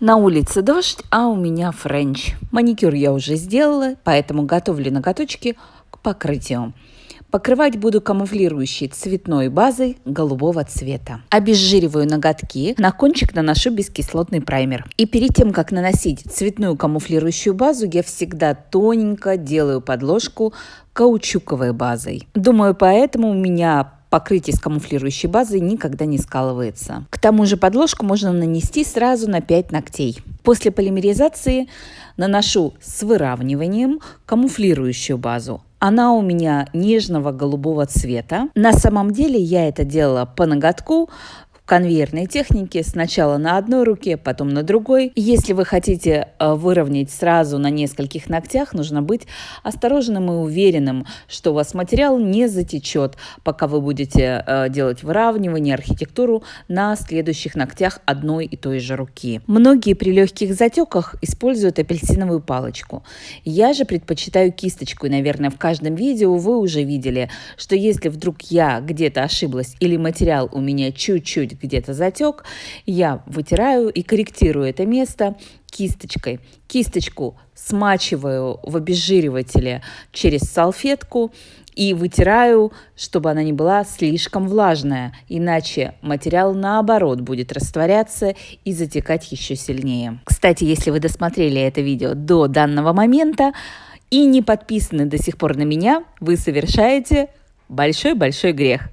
На улице дождь, а у меня френч. Маникюр я уже сделала, поэтому готовлю ноготочки к покрытию. Покрывать буду камуфлирующей цветной базой голубого цвета. Обезжириваю ноготки, на кончик наношу бескислотный праймер. И перед тем, как наносить цветную камуфлирующую базу, я всегда тоненько делаю подложку каучуковой базой. Думаю, поэтому у меня покрытие с камуфлирующей базой никогда не скалывается. К тому же подложку можно нанести сразу на 5 ногтей. После полимеризации наношу с выравниванием камуфлирующую базу. Она у меня нежного голубого цвета. На самом деле я это делала по ноготку, конвейерной технике сначала на одной руке, потом на другой. Если вы хотите э, выровнять сразу на нескольких ногтях, нужно быть осторожным и уверенным, что у вас материал не затечет, пока вы будете э, делать выравнивание, архитектуру на следующих ногтях одной и той же руки. Многие при легких затеках используют апельсиновую палочку. Я же предпочитаю кисточку, и, наверное, в каждом видео вы уже видели, что если вдруг я где-то ошиблась или материал у меня чуть-чуть где-то затек, я вытираю и корректирую это место кисточкой. Кисточку смачиваю в обезжиривателе через салфетку и вытираю, чтобы она не была слишком влажная, иначе материал наоборот будет растворяться и затекать еще сильнее. Кстати, если вы досмотрели это видео до данного момента и не подписаны до сих пор на меня, вы совершаете большой-большой грех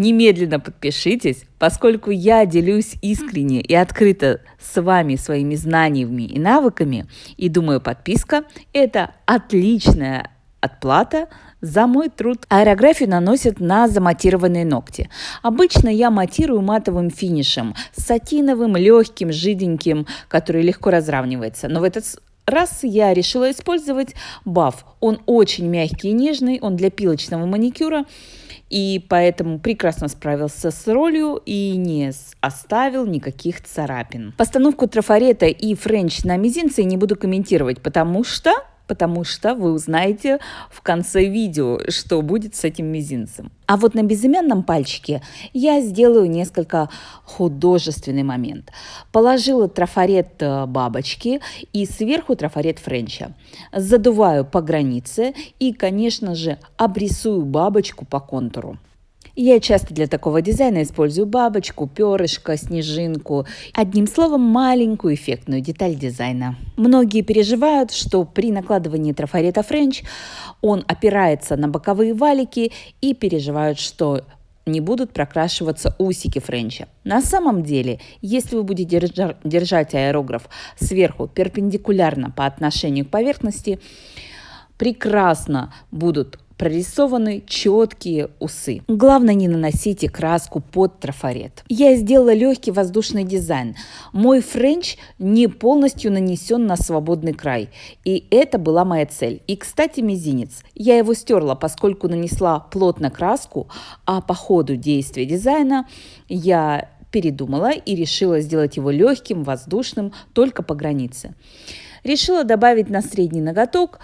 немедленно подпишитесь, поскольку я делюсь искренне и открыто с вами своими знаниями и навыками, и думаю, подписка – это отличная отплата за мой труд. Аэрографию наносят на заматированные ногти. Обычно я матирую матовым финишем, сатиновым, легким, жиденьким, который легко разравнивается. Но в этот раз я решила использовать баф. Он очень мягкий и нежный, он для пилочного маникюра и поэтому прекрасно справился с ролью и не оставил никаких царапин. Постановку трафарета и френч на мизинце не буду комментировать, потому что потому что вы узнаете в конце видео, что будет с этим мизинцем. А вот на безымянном пальчике я сделаю несколько художественный момент. Положила трафарет э, бабочки и сверху трафарет френча. Задуваю по границе и, конечно же, обрисую бабочку по контуру. Я часто для такого дизайна использую бабочку, перышко, снежинку. Одним словом, маленькую эффектную деталь дизайна. Многие переживают, что при накладывании трафарета френч он опирается на боковые валики и переживают, что не будут прокрашиваться усики френча. На самом деле, если вы будете держать аэрограф сверху перпендикулярно по отношению к поверхности, прекрасно будут прорисованы четкие усы. Главное, не наносите краску под трафарет. Я сделала легкий воздушный дизайн. Мой френч не полностью нанесен на свободный край. И это была моя цель. И, кстати, мизинец. Я его стерла, поскольку нанесла плотно краску, а по ходу действия дизайна я передумала и решила сделать его легким, воздушным, только по границе. Решила добавить на средний ноготок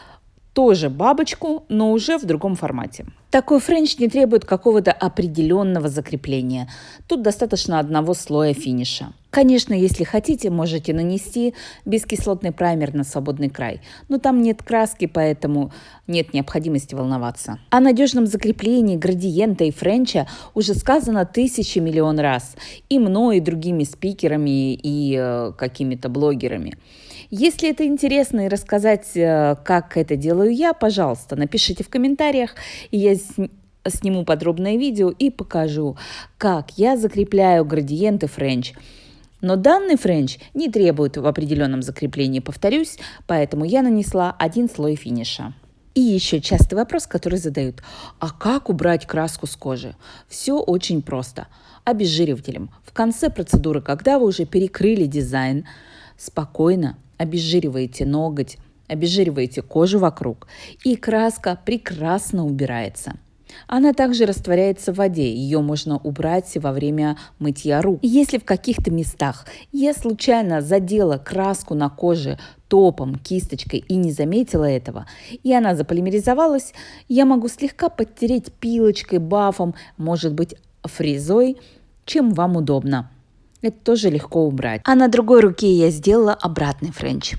тоже бабочку, но уже в другом формате. Такой френч не требует какого-то определенного закрепления. Тут достаточно одного слоя финиша. Конечно, если хотите, можете нанести бескислотный праймер на свободный край, но там нет краски, поэтому нет необходимости волноваться. О надежном закреплении градиента и френча уже сказано тысячи миллион раз и мной, и другими спикерами, и э, какими-то блогерами. Если это интересно и рассказать, э, как это делаю я, пожалуйста, напишите в комментариях, и я сниму подробное видео и покажу, как я закрепляю градиент и френч. Но данный френч не требует в определенном закреплении, повторюсь, поэтому я нанесла один слой финиша. И еще частый вопрос, который задают. А как убрать краску с кожи? Все очень просто. Обезжиривателем. В конце процедуры, когда вы уже перекрыли дизайн, спокойно обезжириваете ноготь, обезжириваете кожу вокруг, и краска прекрасно убирается. Она также растворяется в воде, ее можно убрать во время мытья рук. Если в каких-то местах я случайно задела краску на коже топом, кисточкой и не заметила этого, и она заполимеризовалась, я могу слегка подтереть пилочкой, бафом, может быть фрезой, чем вам удобно. Это тоже легко убрать. А на другой руке я сделала обратный френч.